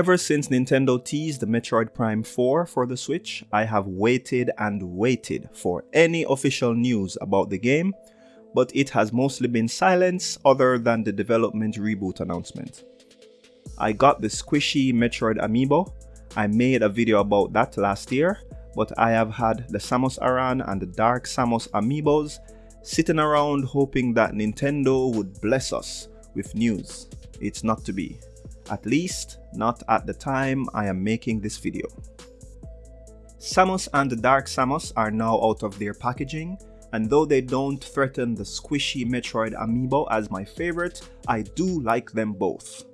Ever since Nintendo teased the Metroid Prime 4 for the Switch, I have waited and waited for any official news about the game, but it has mostly been silence other than the development reboot announcement. I got the squishy Metroid amiibo, I made a video about that last year, but I have had the Samus Aran and the Dark Samus amiibos sitting around hoping that Nintendo would bless us with news. It's not to be. At least, not at the time I am making this video. Samus and the Dark Samus are now out of their packaging, and though they don't threaten the squishy Metroid amiibo as my favorite, I do like them both.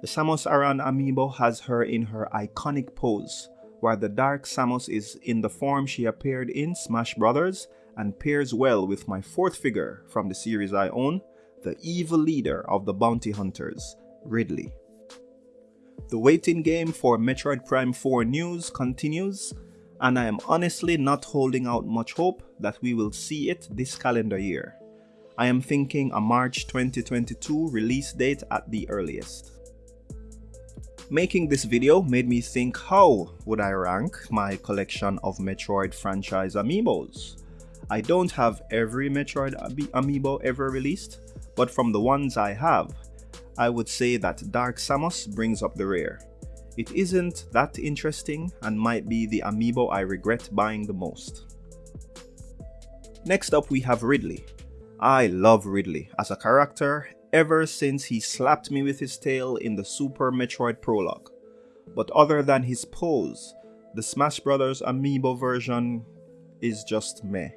The Samus Aran amiibo has her in her iconic pose, while the Dark Samus is in the form she appeared in Smash Bros. and pairs well with my fourth figure from the series I own, the evil leader of the bounty hunters, Ridley. The waiting game for Metroid Prime 4 news continues, and I am honestly not holding out much hope that we will see it this calendar year. I am thinking a March 2022 release date at the earliest. Making this video made me think how would I rank my collection of Metroid franchise amiibos. I don't have every Metroid amiibo ever released, but from the ones I have, I would say that Dark Samus brings up the rear. It isn't that interesting and might be the amiibo I regret buying the most. Next up we have Ridley. I love Ridley as a character ever since he slapped me with his tail in the Super Metroid Prologue. But other than his pose, the Smash Bros. amiibo version is just meh.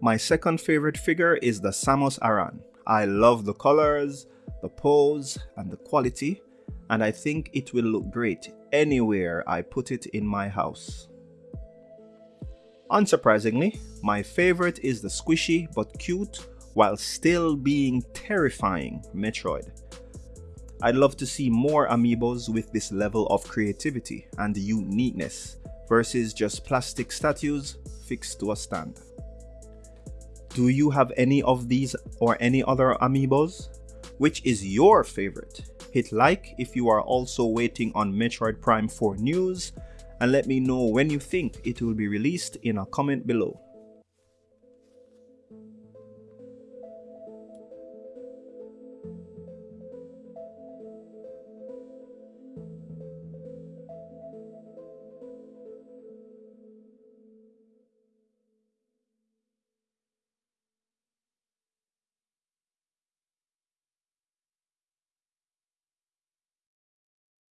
My second favorite figure is the Samus Aran. I love the colors, the pose, and the quality, and I think it will look great anywhere I put it in my house. Unsurprisingly, my favorite is the squishy but cute while still being terrifying Metroid. I'd love to see more amiibos with this level of creativity and uniqueness versus just plastic statues fixed to a stand. Do you have any of these or any other amiibos? Which is your favorite? Hit like if you are also waiting on Metroid Prime 4 news and let me know when you think it will be released in a comment below.